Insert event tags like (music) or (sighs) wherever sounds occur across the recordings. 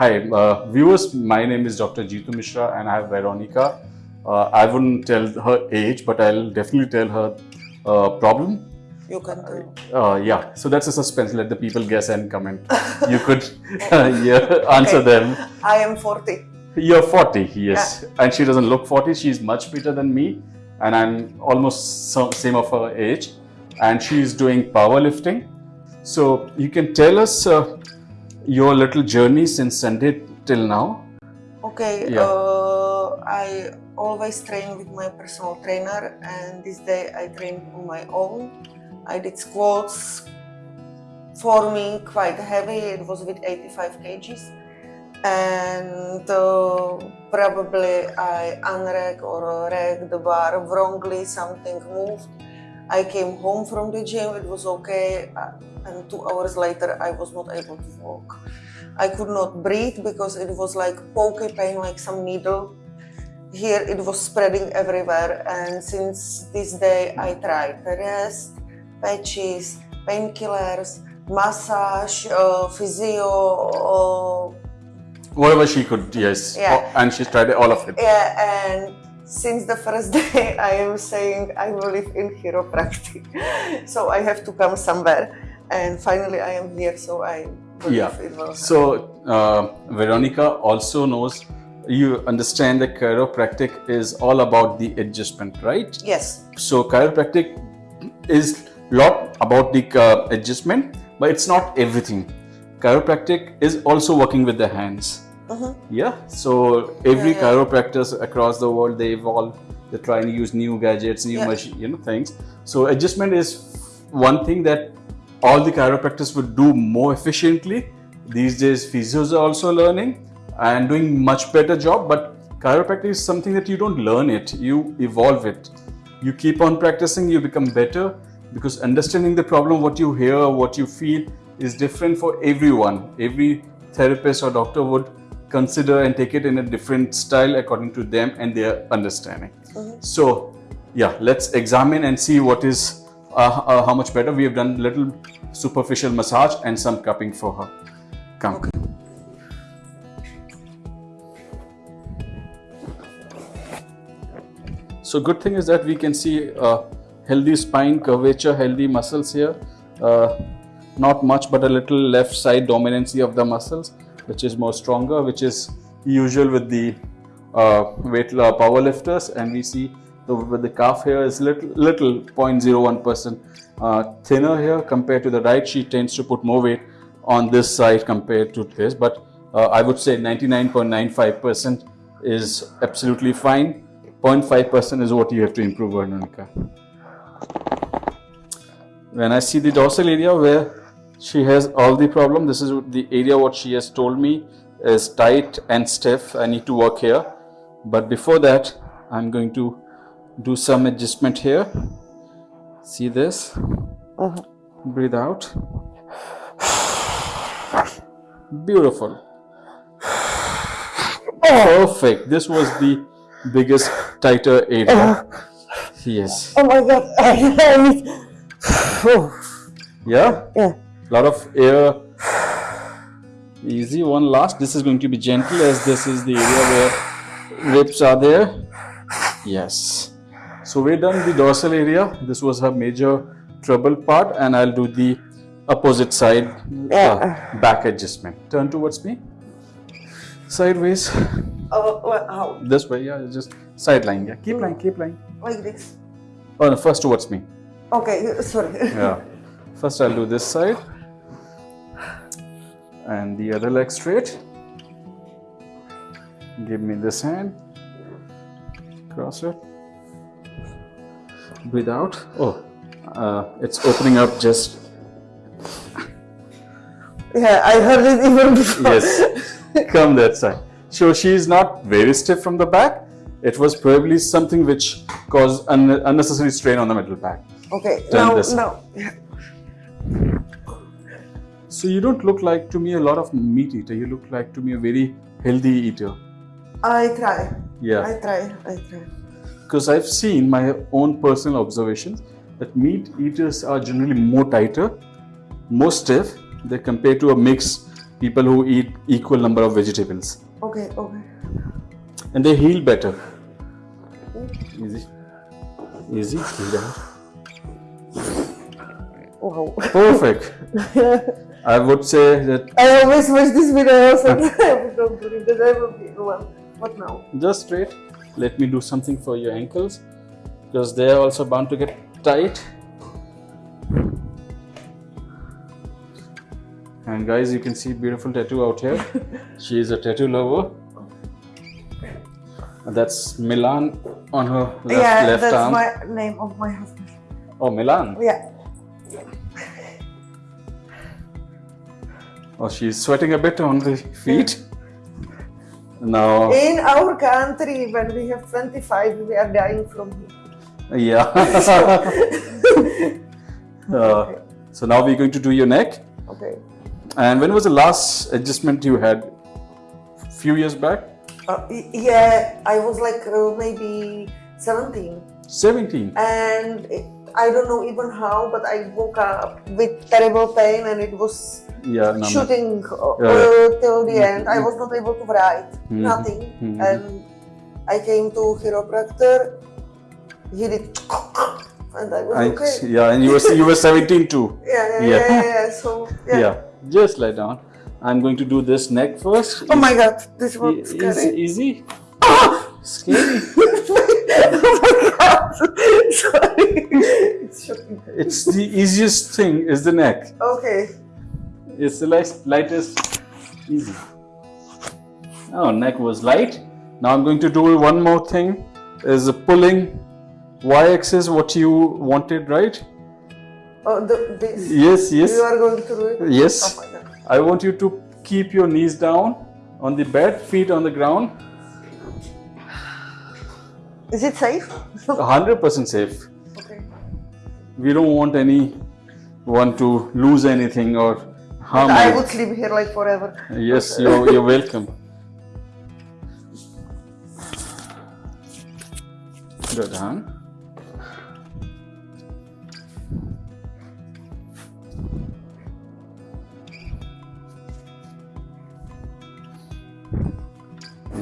Hi, uh, viewers. My name is Dr. Jitu Mishra, and I have Veronica. Uh, I wouldn't tell her age, but I'll definitely tell her uh, problem. You can tell. Uh, yeah, so that's a suspense. Let the people guess and comment. You could (laughs) yeah, answer Okay. them. I am 40. You're 40, yes. And she doesn't look 40. She's much better than me. And I'm almost so, same of her age. And she's doing powerlifting. So you can tell us uh, your little journey since Sunday till now. Okay, Yeah. uh, I always train with my personal trainer, and this day I trained on my own. I did squats for me quite heavy, it was with 85 kgs. And uh, probably I unrack or rack the bar wrongly, something moved. I came home from the gym, it was okay, uh, and two hours later I was not able to walk. I could not breathe because it was like pokey pain, like some needle. Here it was spreading everywhere, and since this day I tried the rest, patches, painkillers, massage, uh, physio, uh, Whatever she could, yes. Yeah. And she's tried all of it. yeah, and since the first (laughs) day I am saying I will believe in chiropractic, (laughs) so I have to come somewhere, and finally I am here, so I believe Yeah. it will. So uh, Veronica also knows you understand that chiropractic is all about the adjustment, right? yes, So chiropractic is lot about the uh, adjustment, but it's not everything. Chiropractic is also working with the hands. Mhm. Yeah. So every Yeah, chiropractors across the world they evolve. They're trying to use new gadgets, new machine, you know, things. So adjustment is one thing that all the chiropractors would do more efficiently. These days, physios are also learning and doing much better job. But chiropractic is something that you don't learn it; you evolve it. You keep on practicing, you become better because understanding the problem, what you hear, what you feel, is different for everyone. Every therapist or doctor would consider and take it in a different style according to them and their understanding. So, yeah, let's examine and see what is uh, uh, how much better. We have done little superficial massage and some cupping for her. Come. So good thing is that we can see uh, healthy spine curvature, healthy muscles here. Uh, not much, but a little left side dominancy of the muscles, which is more stronger, which is usual with the uh, weight uh, power lifters. And we see the, with the calf here is little little 0.01 percent uh, thinner here compared to the right. She tends to put more weight on this side compared to this, but uh, I would say 99.95 percent is absolutely fine. 0.5 percent is what you have to improve, Veronica when I see the dorsal area where she has all the problem, this is the area what she has told me is tight and stiff. I need to work here. But before that, I'm going to do some adjustment here. See this? Uh-huh. Breathe out. Beautiful. Perfect. This was the biggest tighter area. Uh-huh. Yes. Oh my god. (laughs) Yeah? Yeah. Lot of air. (sighs) Easy one last. This is going to be gentle as this is the area where ribs are there. Yes. So we're done the dorsal area. This was her major trouble part and i'll do the opposite side uh, back adjustment. Turn towards me. Sideways. Oh, well, how? this way yeah just side line yeah. Keep lying keep lying Like this? oh no first towards me. Okay, sorry. yeah. First i'll do this side and the other leg straight. Give me this hand. Cross it. Breathe out oh uh, it's opening up just. Yeah, I heard it even (laughs) before. yes come that side. So she's not very stiff from the back. It was probably something which caused un- unnecessary strain on the middle back. Okay, Turn now, now. So you don't look like to me a lot of meat eater you look like to me a very healthy eater I try. yeah I try. I try. because I've seen my own personal observations that meat eaters are generally more tighter, more stiff, they compared to a mix people who eat equal number of vegetables Okay, okay. and they heal better. Easy. Easy. Out. Wow. Perfect. (laughs) I would say that I always watch this video and (laughs) I don't believe that I will be one. What now? just straight. Let me do something for your ankles because they are also bound to get tight. And guys, you can see beautiful tattoo out here. (laughs) she is a tattoo lover. And that's Milan on her left, yeah, left that's my name of my husband. Oh, Milan. Yeah. Oh, she's sweating a bit on the feet. Now, In our country, when we have 25, we are dying from heat. yeah. (laughs) (laughs) Uh, so now we're going to do your neck. Okay. And when was the last adjustment you had? Few years back? Uh, yeah, I was like uh, maybe 17. 17. And I don't know even how, but I woke up with terrible pain and it was Yeah, no, no. shooting uh, Yeah. till the end. I was not able to write, Mhm. nothing. Mhm. And I came to chiropractor. He did, and I was I- okay. yeah, and you were you were 17 too. (laughs) Yeah, yeah, Yeah. yeah, yeah, yeah. So Yeah. yeah. Just lie down. I'm going to do this neck first. Oh my God, this Is, was is scary. easy? (laughs) Scary. (laughs) oh sorry. It's shocking. It's the easiest thing is the neck. Okay. It's the light, lightest, easy. Oh, neck was light. Now I'm going to do one more thing. Is pulling y-axis what you wanted, right? Oh, the, this. Yes, yes, You are going to do it. Oh yes. God. I want you to keep your knees down on the bed, feet on the ground. Is it safe? 100% safe. okay. We don't want any, anyone to lose anything or harm. I you. would sleep here like forever. Yes, you're, you're welcome. Good, huh?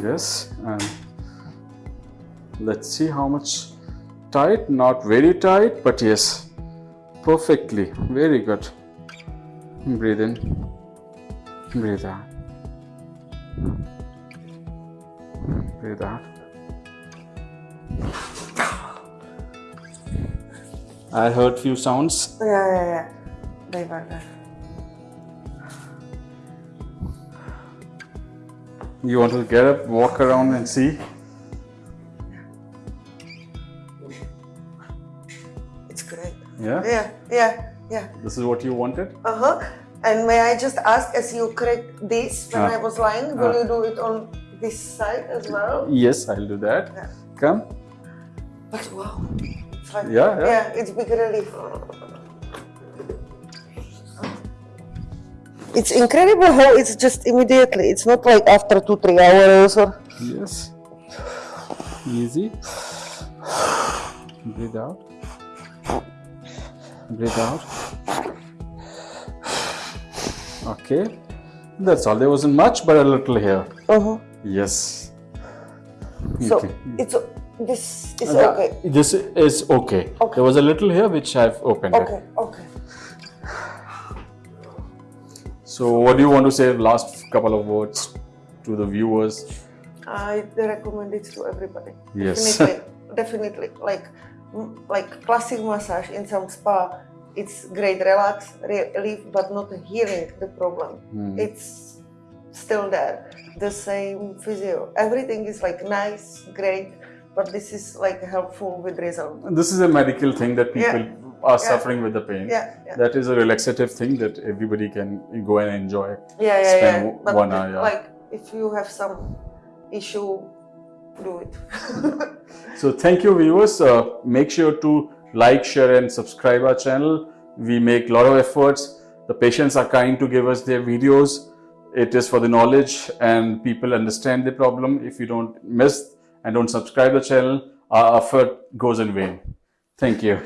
Yes, and let's see how much tight, not very tight, but yes, perfectly, very good. Breathe in. Breathe out. Breathe out. I heard few sounds. Yeah, yeah, yeah. They were there. You want to get up, walk around and see? Yeah? Yeah, yeah, yeah. This is what you wanted? Uh huh. And may I just ask, as you correct this when Ah. I was lying, will Ah. you do it on this side as well? Yes, I'll do that. Yeah. Come. But wow, it's like, Yeah, yeah. yeah, it's big relief. It's incredible how it's just immediately. It's not like after two, three hours or. Yes. Easy. Breathe out. Breathe out. Okay. That's all. There wasn't much, but a little here. Uh huh. Yes. So Okay. it's this is Yeah, okay. This is okay. Okay. There was a little here which I've opened. it. Okay, okay. So, what do you want to say? Last couple of words to the viewers. I recommend it to everybody. Yes. Definitely, definitely. Like, like classic massage in some spa, it's great relax, relief, but not healing the problem. Hmm. It's still there. The same physio. Everything is like nice, great, but this is like helpful with result. This is a medical thing that Yeah. people are Yeah. suffering with the pain. Yeah, yeah, That is a relaxative thing that everybody can go and enjoy. yeah, yeah. spend yeah. But one hour, yeah. like, if you have some issue, do it. So thank you viewers. Uh, make sure to like, share and subscribe our channel. We make a lot of efforts. The patients are kind to give us their videos. It is for the knowledge and people understand the problem. If you don't miss and don't subscribe the channel, our effort goes in vain. Thank you.